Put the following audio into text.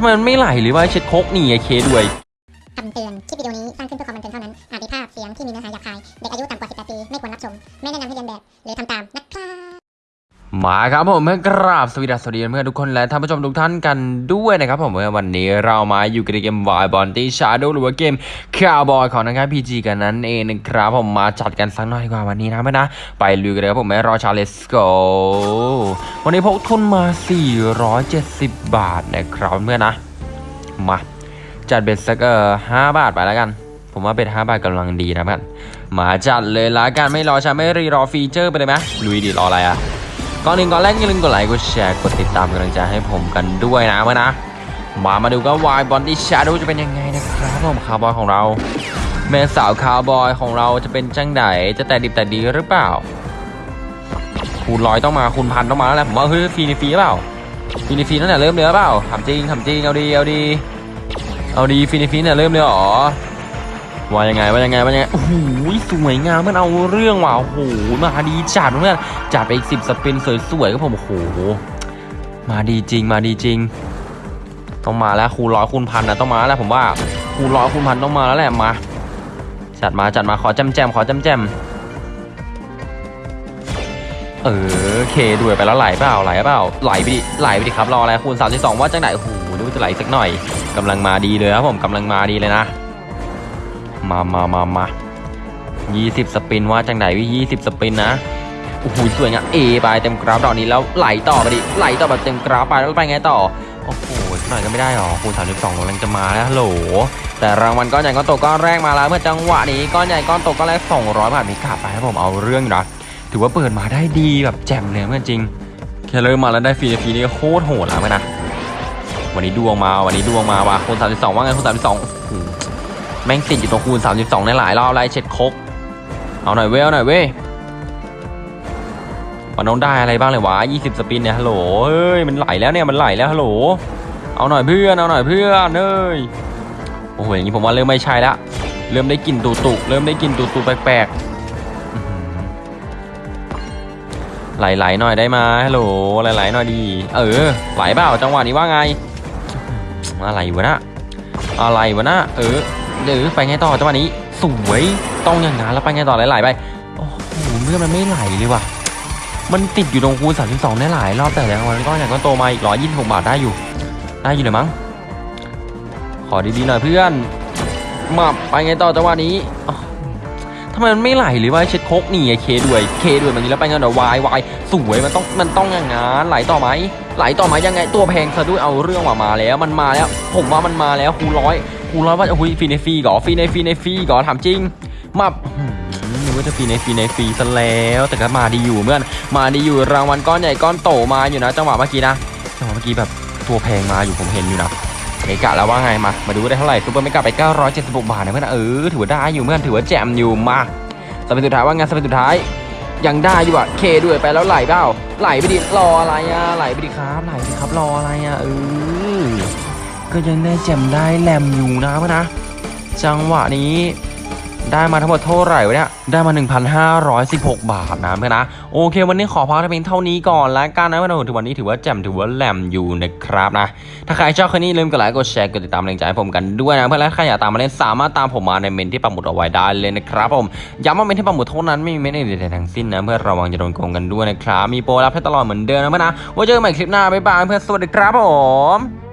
ทำไมมันไม่ไหลหรือว่าเช็ดโคกนี่ไอเคด้วยคำเตือน คลิปวิดีโอนี้สร้างขึ้นเพื่อความบันเทิงเท่านั้น อาจมีภาพเสียงที่มีเนื้อหาหยาบคาย เด็กอายุต่ำกว่า 18 ปี ไม่ควรรับชม ไม่แนะนำให้เลียนแบบ หรือทำตามนะครับ มาครับผมเพื่อนกราบสวัสดีสวัสดีเพื่อนทุกคนและท่านผู้ชมทุกท่านกันด้วยนะครับผมวันนี้เรามาอยู่กับเกม Wild Bounty Showdown หรือว่าเกมคาวบอยของนะครับ PG กันนั่นเองนะครับผมมาจัดกันสักหน่อยดีกว่าวันนี้นะเพื่อนนะ ไปลุยกันเลยครับผมไม่รอช้า let's go วันนี้พกทุนมา 470 บาทนะครับเพื่อนนะ มาจัด bet สักเออห้าบาทไปแล้วกัน ผมว่า bet ห้าบาทกำลังดีนะเพื่อนมาจัดเลยละกันไม่รอช้าไม่รีรอ feature ไปเลยไหมลุยดิรออะไรอะ ก่อนหนึ่งก่อนแรกอย่าลืมกดไลค์กดแชร์กดติดตามกำลังใจให้ผมกันด้วยนะเพื่อนนะมามาดูกัน Wild Bounty Showdown จะเป็นยังไงนะครับผมคาวบอยของเราแม่สาวคาวบอยของเราจะเป็นจังไดจะแต่ดิบแต่ดีหรือเปล่าคูณร้อยต้องมาคูณพันต้องมาแล้วแหละผมว่าเฮ้ยฟรีในฟรีหรือเปล่าฟรีในฟรีนั่นแหละเริ่มเลยหรือเปล่าทำจริงทำจริงเอาดีเอาดีเอาดีฟรีในฟรีเนี่ยเริ่มเลยเหรอ ว่ายังไงว่ายังไงว่ายังไงโอ้โหสวยงามมันเอาเรื่องว่ะโอ้โหมาดีจัดเพื่อนจัดไปอีกสิบ spin สวยๆก็ผมโอ้โหมาดีจริงมาดีจริง ต้องมาแล้วคูณร้อยคูณพันนะต้องมาแล้วผมว่าคูณร้อยคูณพันต้องมาแล้วแหละมาจัดมาจัดมาขอแจมแจมขอแจมแจมเออเคด้วยไปแล้วไหลเปล่าไหลเปล่าไหลไปดิไหลไปดิครับรออะไรคูณ32ว่าจังไหนโอ้โหดูจะไหลสักหน่อยกำลังมาดีเลยครับผมกำลังมาดีเลยนะ มามามามา20 spin ว่าจังไหนวิ20 spin นะโอ้โหสวยงามเอไปเต็มกราฟดอกนี้แล้วไหลต่อไปดิไหลต่อแบบเต็มกราฟไปแล้วไปไงต่อโอ้โหสักหน่อยก็ไม่ได้หรอคูณ32กำลังจะมาแล้วฮัลโหล แต่รางวัลก้อนใหญ่ก้อนโตก้อนแรกมาแล้ว เมื่อจังหวะนี้ก้อนใหญ่ก้อนโตก้อนแรก 200 บาทมีกลับไปครับผมเอาเรื่องนะถือว่าเปิดมาได้ดีแบบแจ่มเลยเพื่อนจริงแค่เริ่มมาแล้วได้ฟรีฟรีนี่โคตรโหดแล้วเพื่อนนะวันนี้ดวงมาวันนี้ดวงมาว่ะคูณ32ว่าไงคูณ32โอ้โห แม่งติดอยู่ตรงคูณ 32 ในหลายรอบไล่เช็ดคก เอาหน่อยเว้ยเอาหน่อยเว้ยมันต้องได้อะไรบ้างเลยวะ 20 สปินเนี่ยฮัลโหลเฮ้ยมันไหลแล้วเนี่ยมันไหลแล้วฮัลโหล เอาหน่อยเพื่อนเอาหน่อยเพื่อนเอ้ยโอ้โหอย่างนี้ผมว่าเริ่มไม่ใช่ละเริ่มได้กลิ่นตุตุเริ่มได้กลิ่นตุตุแปลกๆอื้อหือไหลๆหน่อยได้ไหมฮัลโหลไหลๆหน่อยดี เออไหลเปล่าจังหวะนี้ว่าไง อะไรวะนะอะไรวะนะเออ เดี๋ยวไปไงต่อจังหวะนี้สวยต้องอย่างนั้นแล้วไปไงต่อหลๆไปโอ้โหเมื่อมันไม่ไหลเลยว่ะมันติดอยู่ตรงคูณ32ได้หลายรอบแต่แล้วมันก็อย่างก็โตมาอีก126บาทได้อยู่ได้อยู่เลยมั้งขอดีๆหน่อยเพื่อนมาไปไงต่อจังหวะนี้ทำไมมันไม่ไหลหรือว่าเช็ดโคกนี่ไอเคด้วยเคด้วยมันนี้แล้วไปไงเดี๋ยววายวายสวยมันต้องมันต้องอย่างงั้นไหลต่อไหมไหลต่อไหมยังไงตัวแพงซะด้วยเอาเรื่องว่ามาแล้ว มันมาแล้ว ผมว่ามันมาแล้วคูณร้อย คูณร้อยว่าโอ้ยฟรีในฟรีก่อฟรีในฟรีในฟรีก่อถามจริงมาอื้อหือนึกว่าจะฟรีในฟรีในฟรีซะแล้วแต่ก็มาดีอยู่เพื่อนมาดีอยู่รางวัลก้อนใหญ่ก้อนโตมาอยู่นะจังหวะเมื่อกี้นะจังหวะเมื่อกี้แบบตัวแพงมาอยู่ผมเห็นอยู่นะ mega แล้วว่าไงมา มาดูได้เท่าไหร่ super mega ไป 976 บาทนะเพื่อนเออถือว่าได้อยู่เพื่อนถือว่าแจมอยู่มา spin สุดท้ายว่าไง spin สุดท้าย ยังได้อยู่อะเคด้วยไปแล้วไหลเปล่าไหลไปดิรออะไรอะไหลไปดิครับไหลไปดิครับรออะไรอะเออ ก็ยังได้แจมได้แหลมอยู่นะเพื่อนนะ จังหวะนี้ได้มาทั้งหมดเท่าไหร่วะเนี่ย ได้มา 1,516 บาทนะเพื่อนนะ โอเค วันนี้ขอพักเพียงเท่านี้ก่อน แล้วกันนะเพื่อนถือวันนี้ถือว่าแจ่มถือว่าแหลมอยู่นะครับนะ ถ้าใครชอบคลิปนี้ลืมกดไลค์ กดแชร์ กดติดตามแรงใจให้ผมกันด้วยนะ เพื่อนและใครอยากตามมาเล่นสามารถตามผมมาในเมนต์ที่ปักหมุดเอาไว้ได้เลยนะครับผม ย้ำว่าเมนต์ที่ปักหมุดเท่านั้นไม่มีเมนต์อื่นใดทั้งสิ้นนะเพื่อนระวังจะโดนโกงกันด้วยนะครับ มีโปรรับให้ตลอดเหมือนเดิมนะเพื่อนนะ ไว้เจอกันใหม่คลิปหน้า บ๊ายบายเพื่อน สวัสดีครับผม